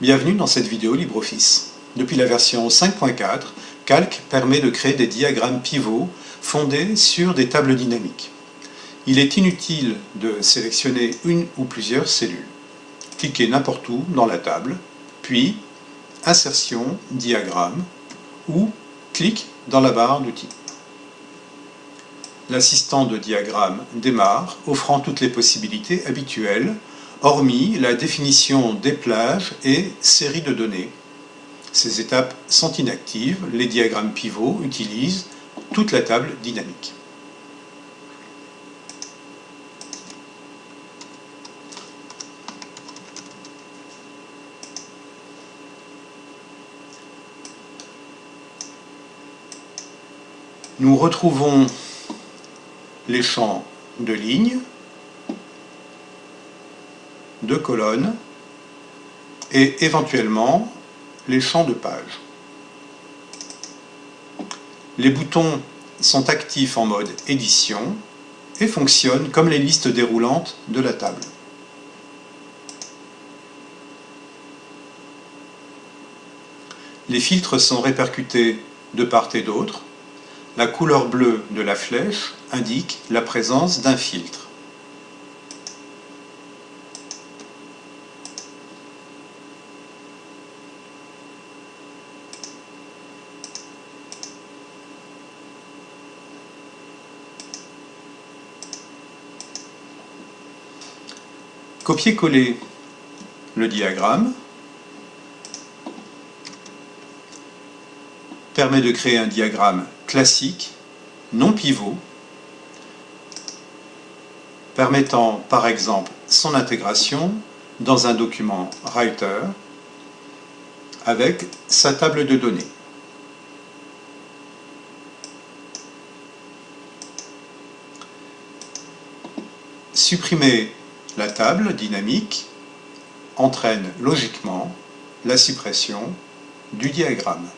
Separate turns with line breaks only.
Bienvenue dans cette vidéo LibreOffice. Depuis la version 5.4, Calc permet de créer des diagrammes pivots fondés sur des tables dynamiques. Il est inutile de sélectionner une ou plusieurs cellules. Cliquez n'importe où dans la table, puis Insertion, Diagramme ou clique dans la barre d'outils. L'assistant de diagramme démarre, offrant toutes les possibilités habituelles hormis la définition des plages et séries de données. Ces étapes sont inactives, les diagrammes pivots utilisent toute la table dynamique. Nous retrouvons les champs de lignes, de colonnes et éventuellement les champs de pages. Les boutons sont actifs en mode édition et fonctionnent comme les listes déroulantes de la table. Les filtres sont répercutés de part et d'autre. La couleur bleue de la flèche indique la présence d'un filtre. Copier-coller le diagramme permet de créer un diagramme classique, non pivot, permettant par exemple son intégration dans un document Writer avec sa table de données. Supprimer la table dynamique entraîne logiquement la suppression du diagramme.